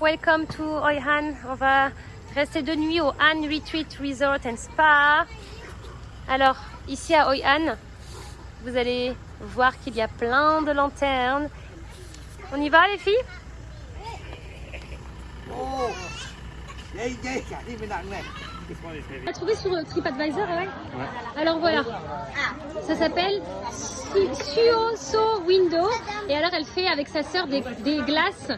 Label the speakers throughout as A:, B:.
A: welcome to Hoi Han. On va rester de nuit au Han Retreat Resort and Spa. Alors, ici à Hoi Han, vous allez voir qu'il y a plein de lanternes. On y va les filles?
B: โ on
A: a trouvé sur euh, TripAdvisor, ouais. ouais. Alors voilà. Ça s'appelle Suoso Window. Et alors, elle fait avec sa sœur des, glaces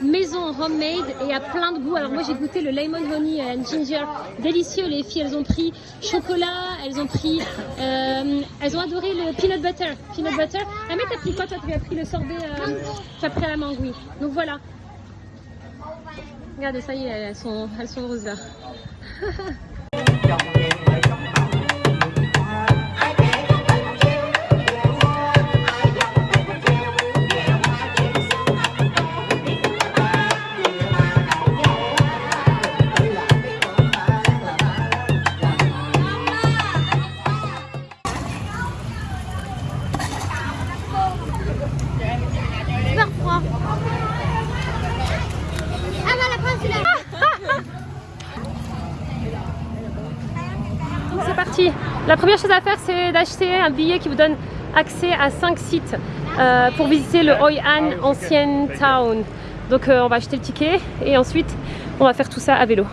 A: maison homemade et à plein de goûts. Alors, moi, j'ai goûté le lemon honey and ginger. Délicieux. Les filles, elles ont pris chocolat, elles ont pris. Euh, elles ont adoré le peanut butter. Peanut butter. Ah, mais t'as pris quoi Toi, tu as pris le sorbet. Euh, tu as pris la mangue. Donc voilà. Regardez, ça y est, elles sont, elles sont roses là.
C: Trong! La
A: première chose à faire, c'est d'acheter un billet qui vous donne accès à 5 sites euh, pour visiter le Hoi An Ancient Town. Donc euh, on va acheter le ticket et ensuite on va faire tout ça à vélo.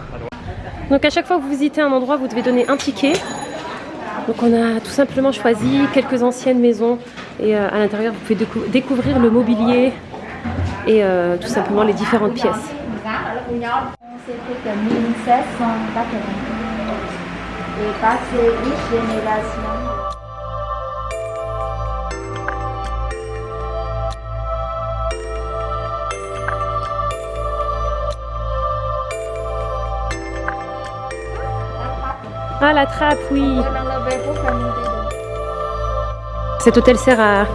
A: Donc à chaque fois que vous visitez un endroit, vous devez donner un ticket. Donc on a tout simplement choisi quelques anciennes maisons et euh, à l'intérieur vous pouvez décou- découvrir le mobilier et tout simplement les différentes pièces.
C: C'était que 1780 et passé une génération.
A: Ah la trappe, oui. Cet hôtel sert à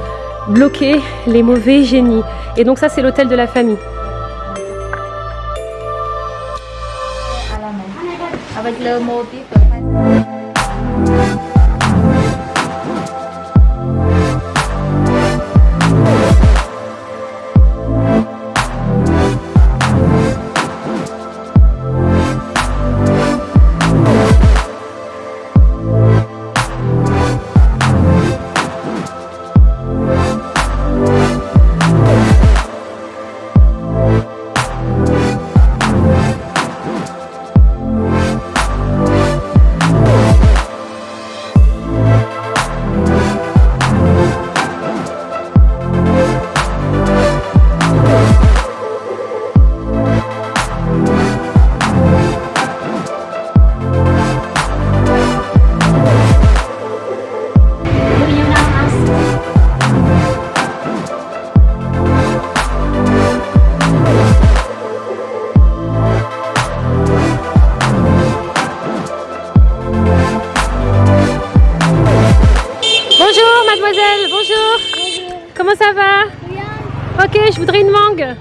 A: bloquer les mauvais génies. Et donc ça c'est l'hôtel de la famille.
C: avec le motif de
A: Ok, je voudrais une mangue.